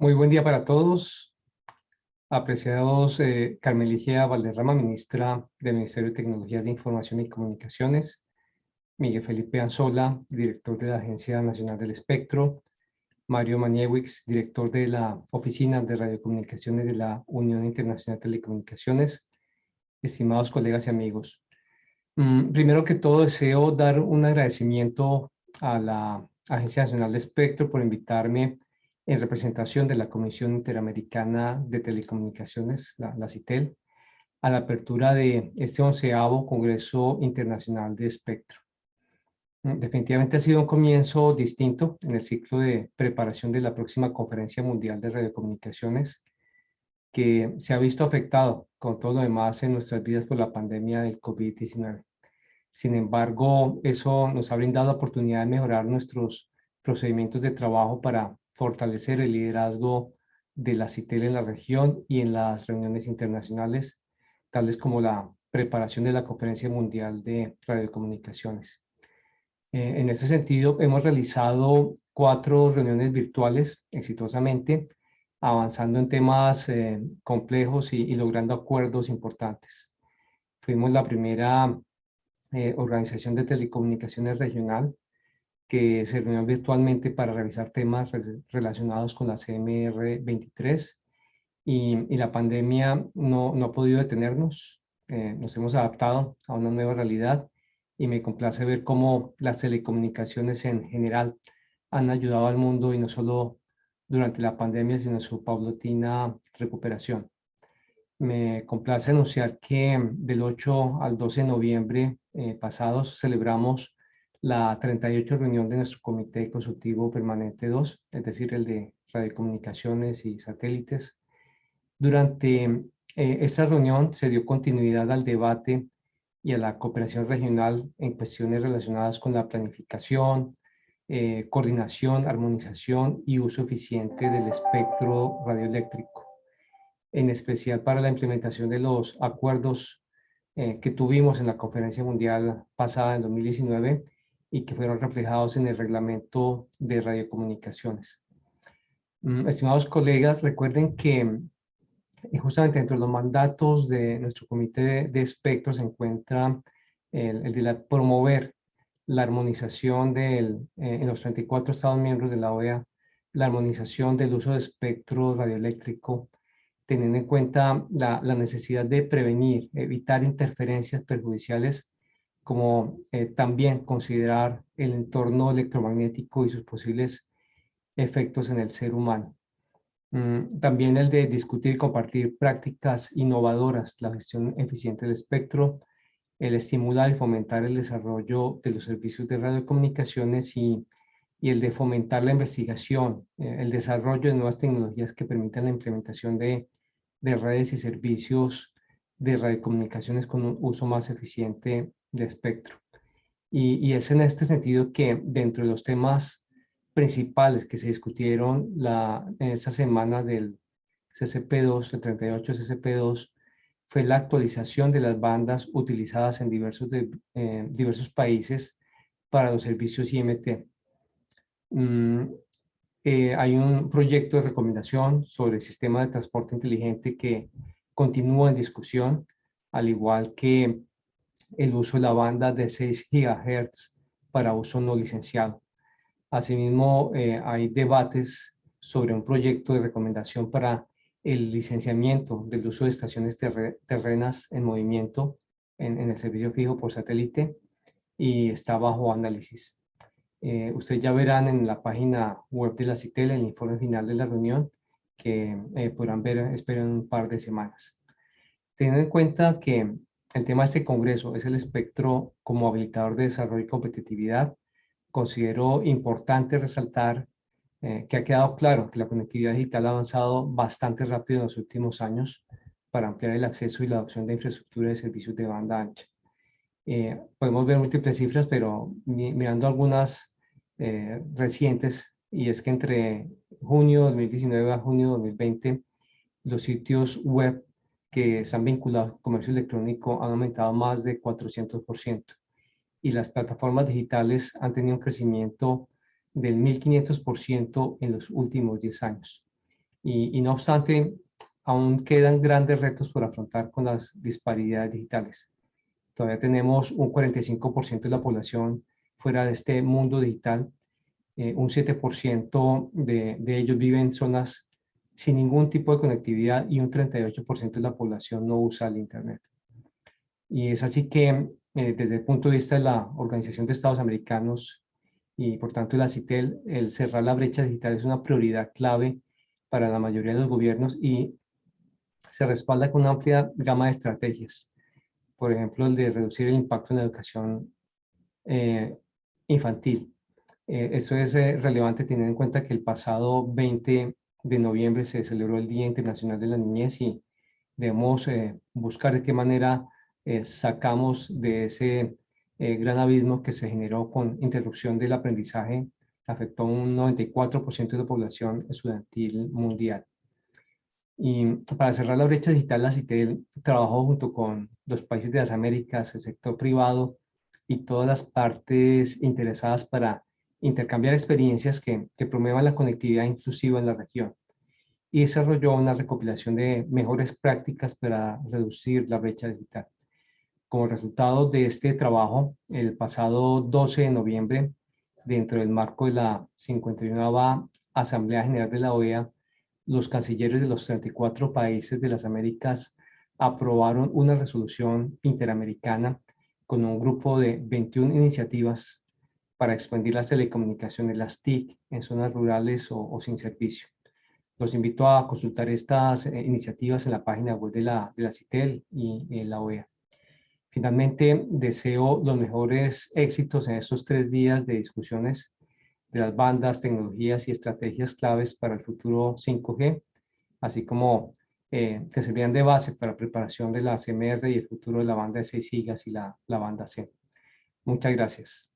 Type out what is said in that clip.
Muy buen día para todos. Apreciados eh, Carmen Valderrama, ministra del Ministerio de Tecnologías de Información y Comunicaciones, Miguel Felipe Anzola, director de la Agencia Nacional del Espectro, Mario Maniewicz, director de la Oficina de Radiocomunicaciones de la Unión Internacional de Telecomunicaciones, estimados colegas y amigos. Mm, primero que todo, deseo dar un agradecimiento a la Agencia Nacional de Espectro por invitarme en representación de la Comisión Interamericana de Telecomunicaciones, la, CITEL, a la apertura de este onceavo Congreso Internacional de Espectro. Mm, definitivamente ha sido un comienzo distinto en el ciclo de preparación de la próxima Conferencia Mundial de Radiocomunicaciones, que se ha visto afectado con todo lo demás en nuestras vidas por la pandemia del COVID-19. Sin embargo, eso nos ha brindado la oportunidad de mejorar nuestros procedimientos de trabajo para fortalecer el liderazgo de la CITEL en la región y en las reuniones internacionales, tales como la preparación de la Conferencia Mundial de Radiocomunicaciones. Eh, en ese sentido, hemos realizado cuatro reuniones virtuales exitosamente, avanzando en temas eh, complejos y, logrando acuerdos importantes. Fuimos la primera eh, organización de telecomunicaciones regional que se reunió virtualmente para revisar temas relacionados con la CMR 23 y, la pandemia no, no, ha podido detenernos. Eh, nos hemos adaptado a una nueva realidad y me complace ver cómo las telecomunicaciones en general han ayudado al mundo y no solo durante la pandemia, sino en su paulatina recuperación. Me complace anunciar que del 8 al 12 de noviembre eh, pasados celebramos la 38 reunión de nuestro Comité Consultivo Permanente 2, es decir, el de radiocomunicaciones y satélites. Durante eh, esta reunión se dio continuidad al debate y a la cooperación regional en cuestiones relacionadas con la planificación, eh, coordinación, armonización y uso eficiente del espectro radioeléctrico, en especial para la implementación de los acuerdos eh, que tuvimos en la conferencia mundial pasada en 2019 y que fueron reflejados en el reglamento de radiocomunicaciones. Mm, estimados colegas, recuerden que eh, justamente dentro de los mandatos de nuestro comité de, espectro se encuentra el, de promover la armonización del, eh, en los 34 estados miembros de la OEA, la armonización del uso de espectro radioeléctrico, teniendo en cuenta la, la necesidad de prevenir, evitar interferencias perjudiciales como eh, también considerar el entorno electromagnético y sus posibles efectos en el ser humano. Mm, también el de discutir y compartir prácticas innovadoras, la gestión eficiente del espectro, el estimular y fomentar el desarrollo de los servicios de radiocomunicaciones y, y el de fomentar la investigación, eh, el desarrollo de nuevas tecnologías que permitan la implementación de, de redes y servicios de radiocomunicaciones con un uso más eficiente de espectro. Y, es en este sentido que dentro de los temas principales que se discutieron la, en esta semana del CCP2, el 38 CCP2, fue la actualización de las bandas utilizadas en diversos, eh, diversos países para los servicios IMT. Mm, eh, hay un proyecto de recomendación sobre el sistema de transporte inteligente que continúa en discusión, al igual que el uso de la banda de 6 GHz para uso no licenciado. Asimismo, eh, hay debates sobre un proyecto de recomendación para el licenciamiento del uso de estaciones terrenas en movimiento en, el servicio fijo por satélite y está bajo análisis. Eh, ustedes ya verán en la página web de la CITEL el informe final de la reunión que eh, podrán ver, espero, en un par de semanas. Teniendo en cuenta que el tema de este congreso es el espectro como habilitador de desarrollo y competitividad. Considero importante resaltar eh, que ha quedado claro que la conectividad digital ha avanzado bastante rápido en los últimos años para ampliar el acceso y la adopción de infraestructura de servicios de banda ancha. Eh, podemos ver múltiples cifras, pero mirando algunas eh, recientes, y es que entre junio de 2019 a junio de 2020, los sitios web que se han vinculado al comercio electrónico han aumentado más de 400% y las plataformas digitales han tenido un crecimiento del 1500% en los últimos 10 años. Y, y no obstante, aún quedan grandes retos por afrontar con las disparidades digitales. Todavía tenemos un 45% de la población fuera de este mundo digital. Eh, un 7% de, de ellos viven en zonas sin ningún tipo de conectividad y un 38% de la población no usa el Internet. Y es así que eh, desde el punto de vista de la Organización de Estados Americanos y por tanto la CITEL, el cerrar la brecha digital es una prioridad clave para la mayoría de los gobiernos y se respalda con una amplia gama de estrategias. Por ejemplo, el de reducir el impacto en la educación eh, infantil. Eh, eso es eh, relevante teniendo en cuenta que el pasado 20 de noviembre se celebró el Día Internacional de la Niñez y debemos buscar de qué manera sacamos de ese gran abismo que se generó con interrupción del aprendizaje, afectó un 94% de la población estudiantil mundial. Y para cerrar la brecha digital, la CITEL trabajó junto con los países de las Américas, el sector privado y todas las partes interesadas para intercambiar experiencias que, promuevan la conectividad inclusiva en la región. Y desarrolló una recopilación de mejores prácticas para reducir la brecha digital. Como resultado de este trabajo, el pasado 12 de noviembre, dentro del marco de la 51 Asamblea General de la OEA, los cancilleres de los 34 países de las Américas aprobaron una resolución interamericana con un grupo de 21 iniciativas para expandir las telecomunicaciones, las TIC, en zonas rurales o, sin servicio. Los invito a consultar estas eh, iniciativas en la página web de la, de la CITEL y en la OEA. Finalmente, deseo los mejores éxitos en estos tres días de discusiones de las bandas, tecnologías y estrategias claves para el futuro 5G, así como eh, que servían de base para la preparación de la CMR y el futuro de la banda de 6 gigas y la, la banda C. Muchas gracias.